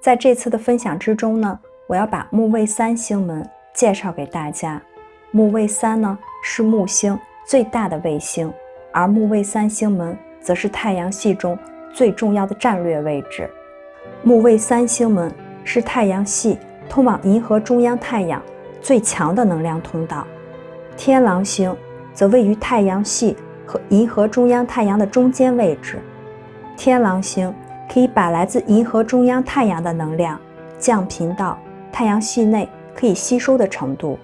在这次的分享之中呢，我要把木卫三星门介绍给大家。木卫三呢是木星最大的卫星，而木卫三星门则是太阳系中最重要的战略位置。木卫三星门是太阳系通往银河中央太阳最强的能量通道。天狼星则位于太阳系和银河中央太阳的中间位置。天狼星可以把来自银河中央太阳的能量降频到太阳系内可以吸收的程度。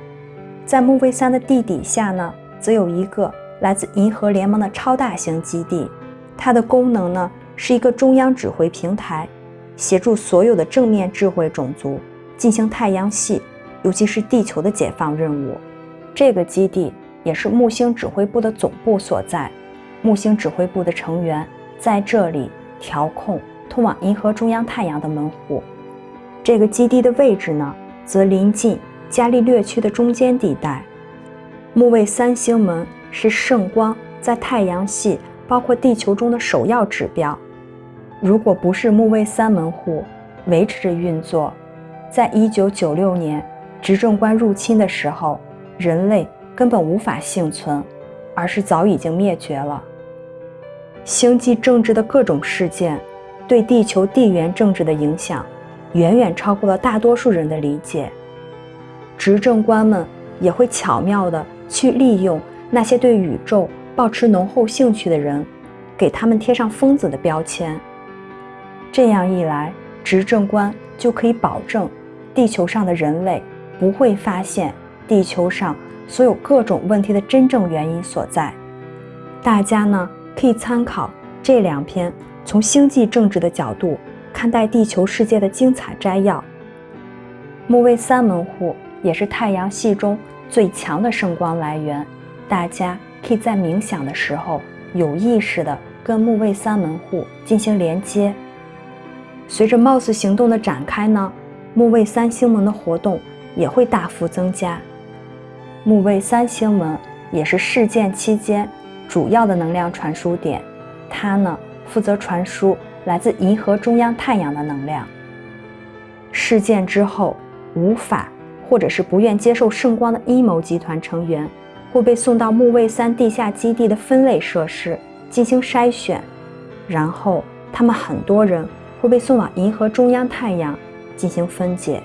在木卫三的地底下呢，则有一个来自银河联盟的超大型基地，它的功能呢是一个中央指挥平台，协助所有的正面智慧种族进行太阳系，尤其是地球的解放任务。这个基地也是木星指挥部的总部所在，木星指挥部的成员在这里调控通往银河中央太阳的门户。这个基地的位置呢，则临近。伽利略区的中间地带，木卫三星门是圣光在太阳系，包括地球中的首要指标。如果不是木卫三门户维持着运作，在一九九六年执政官入侵的时候，人类根本无法幸存，而是早已经灭绝了。星际政治的各种事件对地球地缘政治的影响，远远超过了大多数人的理解。执政官们也会巧妙地去利用那些对宇宙保持浓厚兴趣的人，给他们贴上疯子的标签。这样一来，执政官就可以保证地球上的人类不会发现地球上所有各种问题的真正原因所在。大家呢可以参考这两篇从星际政治的角度看待地球世界的精彩摘要。木卫三门户。也是太阳系中最强的圣光来源，大家可以在冥想的时候有意识地跟木卫三门户进行连接。随着貌似行动的展开呢，木卫三星门的活动也会大幅增加。木卫三星门也是事件期间主要的能量传输点，它呢负责传输来自银河中央太阳的能量。事件之后无法。或者是不愿接受圣光的阴谋集团成员，会被送到木卫三地下基地的分类设施进行筛选，然后他们很多人会被送往银河中央太阳进行分解。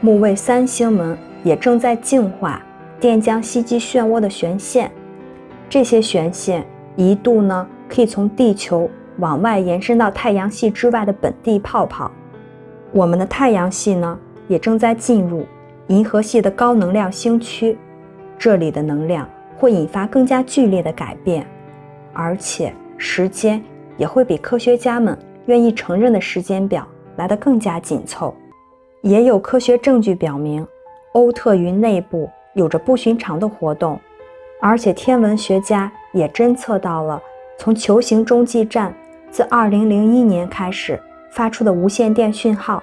木卫三星门也正在净化电浆吸积漩涡的旋线，这些旋线一度呢可以从地球往外延伸到太阳系之外的本地泡泡。我们的太阳系呢也正在进入。银河系的高能量星区，这里的能量会引发更加剧烈的改变，而且时间也会比科学家们愿意承认的时间表来得更加紧凑。也有科学证据表明，欧特云内部有着不寻常的活动，而且天文学家也侦测到了从球形中继站自2001年开始发出的无线电讯号。